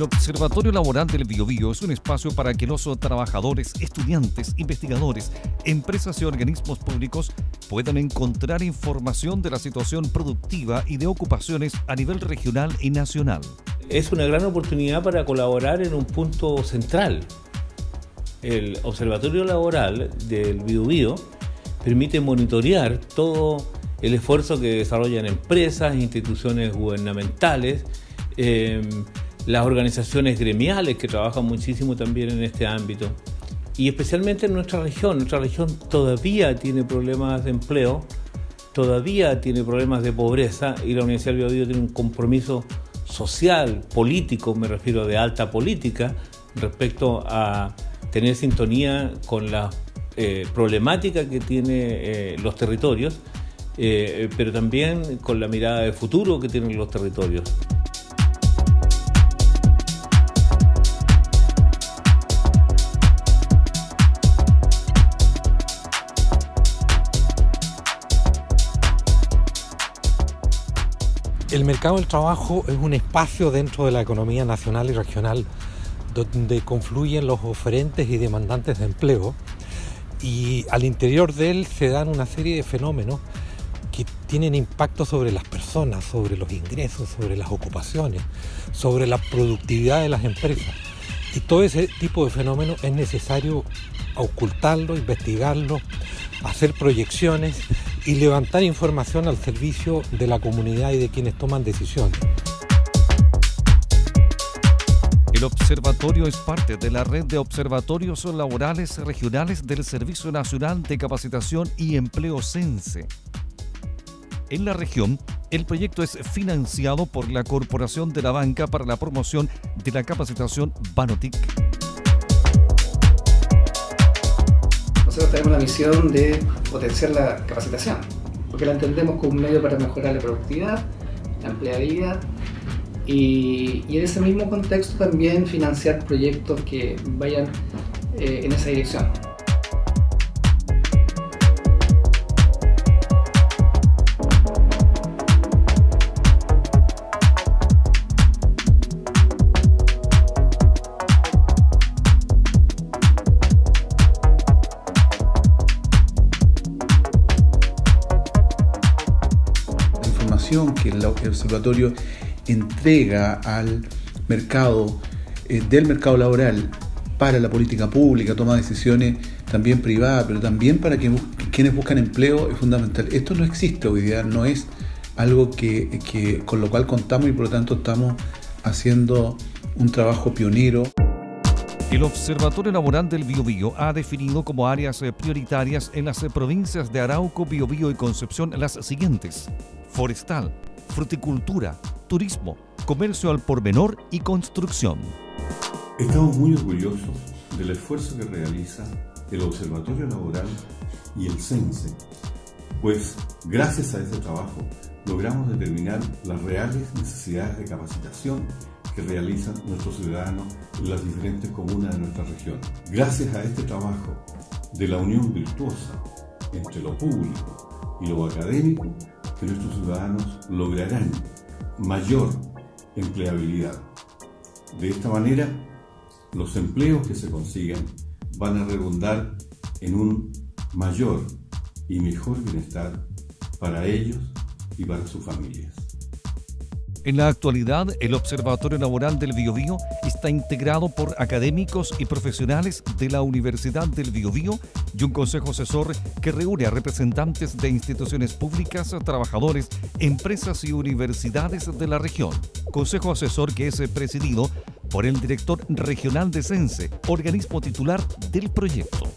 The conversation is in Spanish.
El Observatorio Laboral del Biobío es un espacio para que los trabajadores, estudiantes, investigadores, empresas y organismos públicos puedan encontrar información de la situación productiva y de ocupaciones a nivel regional y nacional. Es una gran oportunidad para colaborar en un punto central. El Observatorio Laboral del Biobío permite monitorear todo el esfuerzo que desarrollan empresas, instituciones gubernamentales, eh, las organizaciones gremiales que trabajan muchísimo también en este ámbito y especialmente en nuestra región. Nuestra región todavía tiene problemas de empleo, todavía tiene problemas de pobreza y la Universidad del Biobío tiene un compromiso social, político, me refiero de alta política, respecto a tener sintonía con la eh, problemática que tiene eh, los territorios, eh, pero también con la mirada de futuro que tienen los territorios. El mercado del trabajo es un espacio dentro de la economía nacional y regional donde confluyen los oferentes y demandantes de empleo y al interior de él se dan una serie de fenómenos que tienen impacto sobre las personas, sobre los ingresos, sobre las ocupaciones, sobre la productividad de las empresas. Y todo ese tipo de fenómenos es necesario ocultarlo, investigarlo, hacer proyecciones y levantar información al servicio de la comunidad y de quienes toman decisiones. El observatorio es parte de la red de observatorios laborales regionales del Servicio Nacional de Capacitación y Empleo CENSE. En la región, el proyecto es financiado por la Corporación de la Banca para la Promoción de la Capacitación Banotic. Nosotros tenemos la misión de potenciar la capacitación, porque la entendemos como un medio para mejorar la productividad, la empleabilidad y, en ese mismo contexto también financiar proyectos que vayan eh, en esa dirección. Que el observatorio entrega al mercado, eh, del mercado laboral para la política pública, toma decisiones también privadas, pero también para que quienes buscan empleo es fundamental. Esto no existe hoy día, no es algo que, con lo cual contamos y por lo tanto estamos haciendo un trabajo pionero. El Observatorio Laboral del Biobío ha definido como áreas eh, prioritarias en las eh, provincias de Arauco, Biobío y Concepción las siguientes: forestal, fruticultura, turismo, comercio al por menor y construcción. Estamos muy orgullosos del esfuerzo que realiza el Observatorio Laboral y el CENSE, pues gracias a ese trabajo logramos determinar las reales necesidades de capacitación que realizan nuestros ciudadanos en las diferentes comunas de nuestra región. Gracias a este trabajo de la unión virtuosa entre lo público y lo académico, que nuestros ciudadanos lograrán mayor empleabilidad. De esta manera, los empleos que se consigan van a redundar en un mayor y mejor bienestar para ellos y para sus familias. En la actualidad, el Observatorio Laboral del Biobío está integrado por académicos y profesionales de la Universidad del Biobío y un consejo asesor que reúne a representantes de instituciones públicas, trabajadores, empresas y universidades de la región. Consejo asesor que es presidido por el director regional de CENSE, organismo titular del proyecto.